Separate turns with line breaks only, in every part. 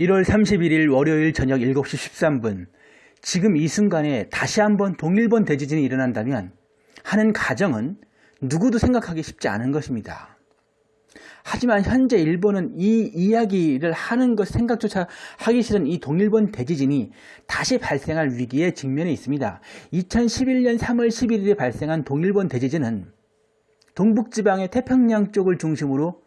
1월 31일 월요일 저녁 7시 13분 지금 이 순간에 다시 한번 동일본 대지진이 일어난다면 하는 가정은 누구도 생각하기 쉽지 않은 것입니다. 하지만 현재 일본은 이 이야기를 하는 것 생각조차 하기 싫은 이 동일본 대지진이 다시 발생할 위기에 직면해 있습니다. 2011년 3월 11일에 발생한 동일본 대지진은 동북지방의 태평양 쪽을 중심으로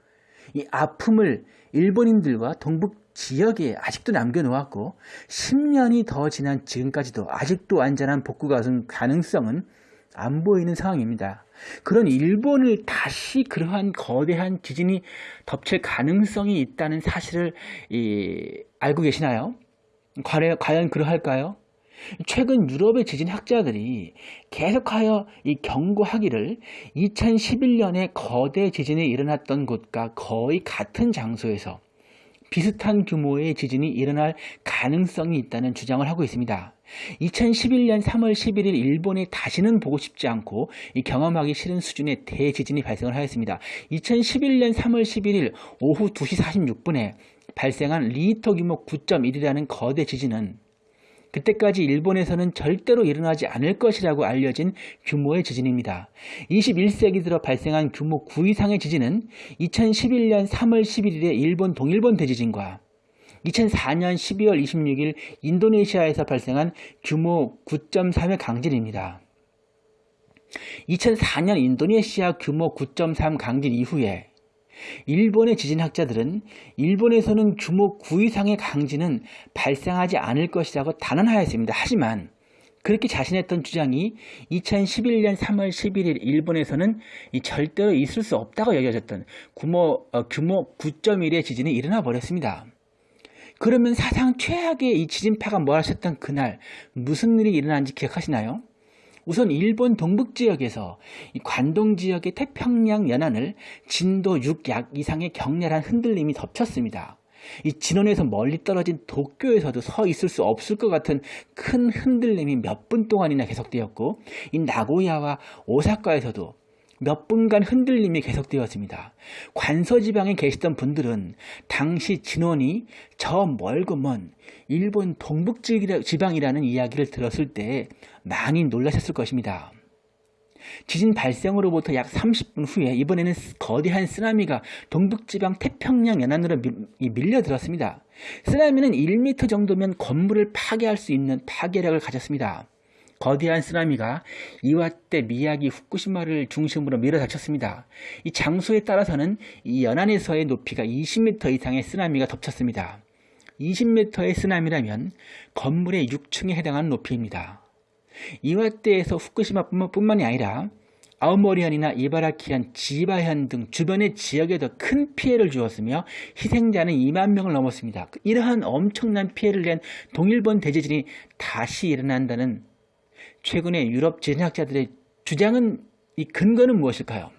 이 아픔을 일본인들과 동북 지역에 아직도 남겨놓았고 10년이 더 지난 지금까지도 아직도 안전한 복구가 가능성은 안 보이는 상황입니다. 그런 일본을 다시 그러한 거대한 지진이 덮칠 가능성이 있다는 사실을 이, 알고 계시나요? 과연 그러할까요? 최근 유럽의 지진 학자들이 계속하여 이 경고하기를 2011년에 거대 지진이 일어났던 곳과 거의 같은 장소에서 비슷한 규모의 지진이 일어날 가능성이 있다는 주장을 하고 있습니다. 2011년 3월 11일 일본에 다시는 보고 싶지 않고 경험하기 싫은 수준의 대지진이 발생을 하였습니다. 2011년 3월 11일 오후 2시 46분에 발생한 리히터 규모 9.1이라는 거대 지진은 그때까지 일본에서는 절대로 일어나지 않을 것이라고 알려진 규모의 지진입니다. 21세기 들어 발생한 규모 9 이상의 지진은 2011년 3월 11일의 일본 동일본 대지진과 2004년 12월 26일 인도네시아에서 발생한 규모 9.3의 강진입니다. 2004년 인도네시아 규모 9.3 강진 이후에 일본의 지진학자들은 일본에서는 규모 9 이상의 강진은 발생하지 않을 것이라고 단언하였습니다. 하지만 그렇게 자신했던 주장이 2011년 3월 11일 일본에서는 절대로 있을 수 없다고 여겨졌던 규모, 어, 규모 9.1의 지진이 일어나 버렸습니다. 그러면 사상 최악의 이 지진파가 몰아쳤던 그날 무슨 일이 일어난지 기억하시나요? 우선 일본 동북 지역에서 관동 지역의 태평양 연안을 진도 6약 이상의 격렬한 흔들림이 덮쳤습니다. 이 진원에서 멀리 떨어진 도쿄에서도 서 있을 수 없을 것 같은 큰 흔들림이 몇 분 동안이나 계속되었고 이 나고야와 오사카에서도 몇 분간 흔들림이 계속되었습니다. 관서지방에 계시던 분들은 당시 진원이 저 멀고 먼 일본 동북지방이라는 이야기를 들었을 때 많이 놀라셨을 것입니다. 지진 발생으로부터 약 30분 후에 이번에는 거대한 쓰나미가 동북지방 태평양 연안으로 밀려들었습니다. 쓰나미는 1m 정도면 건물을 파괴할 수 있는 파괴력을 가졌습니다. 거대한 쓰나미가 이와떼, 미야기, 후쿠시마를 중심으로 밀어닥쳤습니다. 이 장소에 따라서는 이 연안에서의 높이가 20m 이상의 쓰나미가 덮쳤습니다. 20m의 쓰나미라면 건물의 6층에 해당하는 높이입니다. 이와떼에서 후쿠시마뿐만이 아니라 아우모리현이나 이바라키현, 지바현 등 주변의 지역에도 큰 피해를 주었으며 희생자는 2만 명을 넘었습니다. 이러한 엄청난 피해를 낸 동일본 대지진이 다시 일어난다는 최근의 유럽 지진학자들의 주장은 이 근거는 무엇일까요?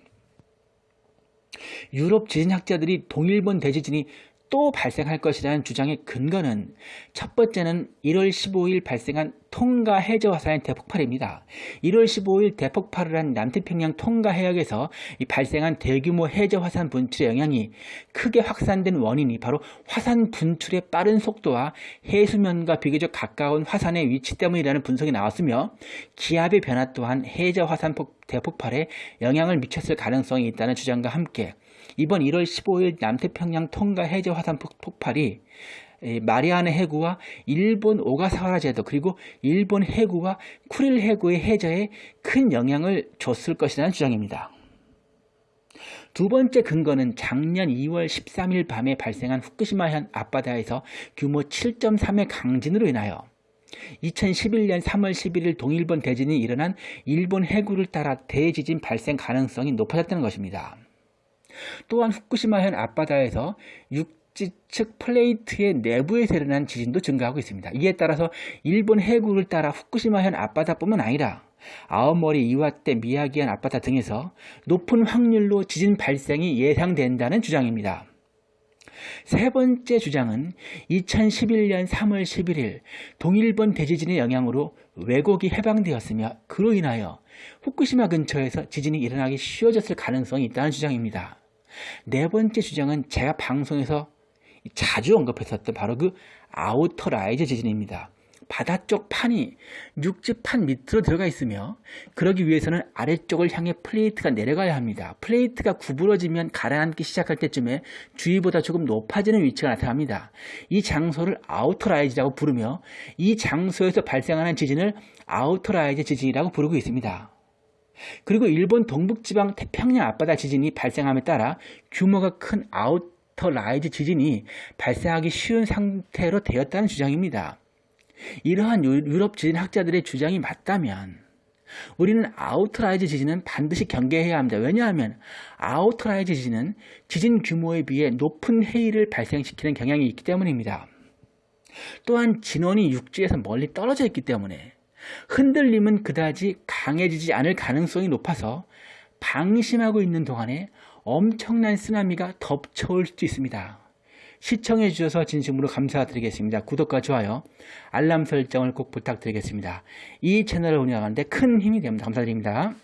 유럽 지진학자들이 동일본 대지진이 또 발생할 것이라는 주장의 근거는 첫 번째는 1월 15일 발생한 통가 해저 화산의 대폭발입니다. 1월 15일 대폭발을 한 남태평양 통가 해역에서 발생한 대규모 해저 화산 분출의 영향이 크게 확산된 원인이 바로 화산 분출의 빠른 속도와 해수면과 비교적 가까운 화산의 위치 때문이라는 분석이 나왔으며 기압의 변화 또한 해저 화산 대폭발에 영향을 미쳤을 가능성이 있다는 주장과 함께 이번 1월 15일 남태평양 통가 해저 화산 폭발이 마리아나 해구와 일본 오가사와라 제도 그리고 일본 해구와 쿠릴 해구의 해저에 큰 영향을 줬을 것이라는 주장입니다. 두 번째 근거는 작년 2월 13일 밤에 발생한 후쿠시마현 앞바다에서 규모 7.3의 강진으로 인하여 2011년 3월 11일 동일본 대진이 일어난 일본 해구를 따라 대지진 발생 가능성이 높아졌다는 것입니다. 또한 후쿠시마현 앞바다에서 육지 측 플레이트의 내부에서 일어난 지진도 증가하고 있습니다. 이에 따라서 일본 해구를 따라 후쿠시마현 앞바다뿐만 아니라 아오모리, 이와떼, 미야기현 앞바다 등에서 높은 확률로 지진 발생이 예상된다는 주장입니다. 세 번째 주장은 2011년 3월 11일 동일본 대지진의 영향으로 왜곡이 해방되었으며 그로 인하여 후쿠시마 근처에서 지진이 일어나기 쉬워졌을 가능성이 있다는 주장입니다. 네 번째 주장은 제가 방송에서 자주 언급했었던 바로 그 outer rise 지진입니다. 바다 쪽 판이 육지판 밑으로 들어가 있으며 그러기 위해서는 아래쪽을 향해 플레이트가 내려가야 합니다. 플레이트가 구부러지면 가라앉기 시작할 때쯤에 주위보다 조금 높아지는 위치가 나타납니다. 이 장소를 outer rise라고 부르며 이 장소에서 발생하는 지진을 outer rise 지진이라고 부르고 있습니다. 그리고 일본 동북지방 태평양 앞바다 지진이 발생함에 따라 규모가 큰 outer rise 지진이 발생하기 쉬운 상태로 되었다는 주장입니다. 이러한 유럽 지진학자들의 주장이 맞다면 우리는 outer rise 지진은 반드시 경계해야 합니다. 왜냐하면 outer rise 지진은 지진 규모에 비해 높은 해일을 발생시키는 경향이 있기 때문입니다. 또한 진원이 육지에서 멀리 떨어져 있기 때문에 흔들림은 그다지 강해지지 않을 가능성이 높아서 방심하고 있는 동안에 엄청난 쓰나미가 덮쳐올 수도 있습니다. 시청해 주셔서 진심으로 감사드리겠습니다. 구독과 좋아요, 알람 설정을 꼭 부탁드리겠습니다. 이 채널을 운영하는데 큰 힘이 됩니다. 감사드립니다.